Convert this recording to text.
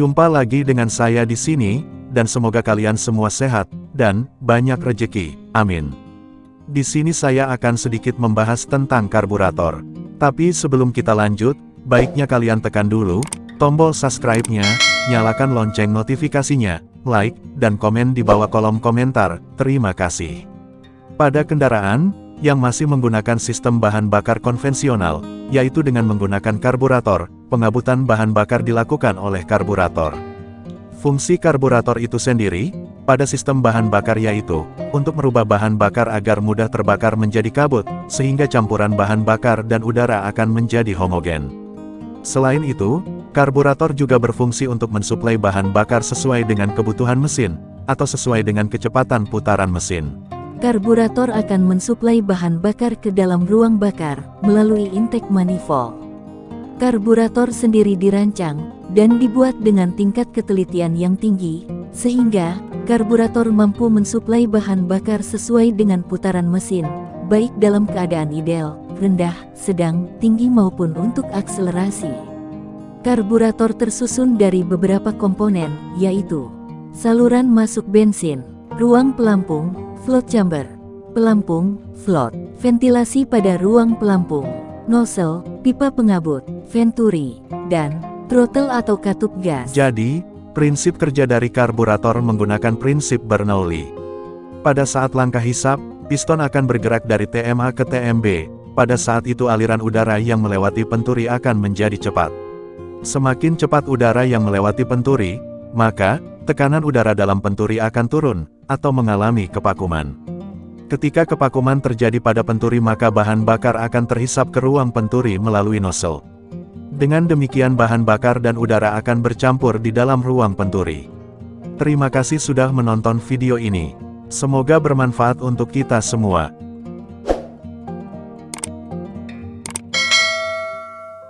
Jumpa lagi dengan saya di sini, dan semoga kalian semua sehat, dan banyak rejeki. Amin. Di sini saya akan sedikit membahas tentang karburator. Tapi sebelum kita lanjut, baiknya kalian tekan dulu, tombol subscribe-nya, nyalakan lonceng notifikasinya, like, dan komen di bawah kolom komentar, terima kasih. Pada kendaraan, yang masih menggunakan sistem bahan bakar konvensional, yaitu dengan menggunakan karburator, pengabutan bahan bakar dilakukan oleh karburator. Fungsi karburator itu sendiri, pada sistem bahan bakar yaitu, untuk merubah bahan bakar agar mudah terbakar menjadi kabut, sehingga campuran bahan bakar dan udara akan menjadi homogen. Selain itu, karburator juga berfungsi untuk mensuplai bahan bakar sesuai dengan kebutuhan mesin, atau sesuai dengan kecepatan putaran mesin. Karburator akan mensuplai bahan bakar ke dalam ruang bakar melalui intake manifold. Karburator sendiri dirancang dan dibuat dengan tingkat ketelitian yang tinggi, sehingga karburator mampu mensuplai bahan bakar sesuai dengan putaran mesin, baik dalam keadaan ideal, rendah, sedang, tinggi maupun untuk akselerasi. Karburator tersusun dari beberapa komponen, yaitu saluran masuk bensin, ruang pelampung, float chamber, pelampung, float, ventilasi pada ruang pelampung, nozzle, pipa pengabut, venturi, dan throttle atau katup gas. Jadi, prinsip kerja dari karburator menggunakan prinsip Bernoulli. Pada saat langkah hisap, piston akan bergerak dari TMA ke TMB. Pada saat itu aliran udara yang melewati penturi akan menjadi cepat. Semakin cepat udara yang melewati penturi, maka, tekanan udara dalam penturi akan turun, atau mengalami kepakuman. Ketika kepakuman terjadi pada penturi maka bahan bakar akan terhisap ke ruang penturi melalui nozzle. Dengan demikian bahan bakar dan udara akan bercampur di dalam ruang penturi. Terima kasih sudah menonton video ini. Semoga bermanfaat untuk kita semua.